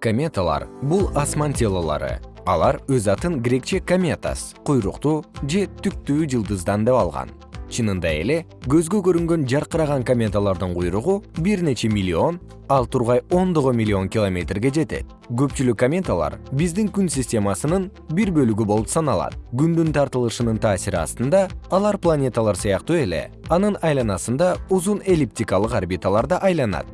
кометалар бул асман телолору алар өз атын грекче кометас куйруктуу же түктүү жылдыздан деп алган. Чынында эле көзгө көрүнгөн жаркыраган кометалардын куйругу бир нече миллион ал тургай ондогон миллион километрге жетет. Көпчүлүк кометалар биздин күн системасынын бир бөлүгү болуп саналат. Күндүн тартылышынын таасири астында алар планеталар сыяктуу эле анын айланасында узун эллиптикалык орбиталарда айланат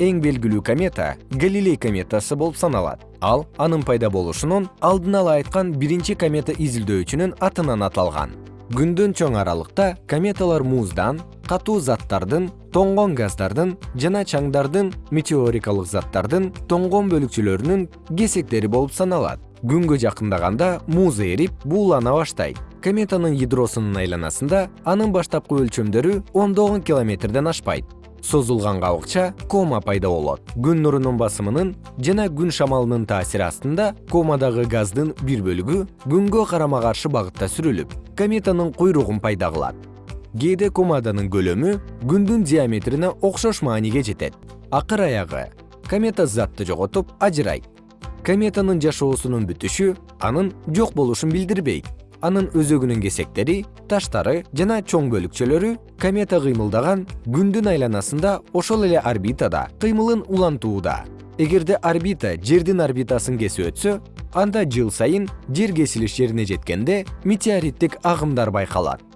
эң белгилүү комета галилей кометасы болуп саналат. Ал анын пайда болушунун алдын ала айткан биринчи комета изилдөөчүнүн атынан аталган. Күндөн чоң аралыкта кометалар муздан катуу заттардын тоңгон газдардын жана чаңдардын метеорикалык заттардын тоңгон бөлүкчөлөрүнүн кесектери болуп саналат. Күнгө жакындаганда муз эрип буулана баштайт. Кометанын ядросунун айланасында анын баштапкы өлчөмдөрү ондогон километрден ашпайт созулган кабыкча кома пайда болот. Күн нурунун басымынын жана күн шамалынын таасири астында комадагы газдын бир бөлүгү күнгө карама каршы багытта сүрүлүп кометанын куйругун пайда кылат. Кээде комаданын көлөмү күндүн диаметрине окшош мааниге жетет. Акыр аягы комета затты жоготуп ажырайт. Кометанын жашоосунун бүтүшү анын жок болушун билдирбейт анын өзөгүнүн кесектери таштары жана чоң бөлүкчөлөрү комета кыймылдаган күндүн айланасында ошол эле орбитада кыймылын улантууда. Эгерде орбита жердин орбитасын кесип өтсө анда жыл сайын жер кесилиш жерине жеткенде метеориттик агымдар байкалат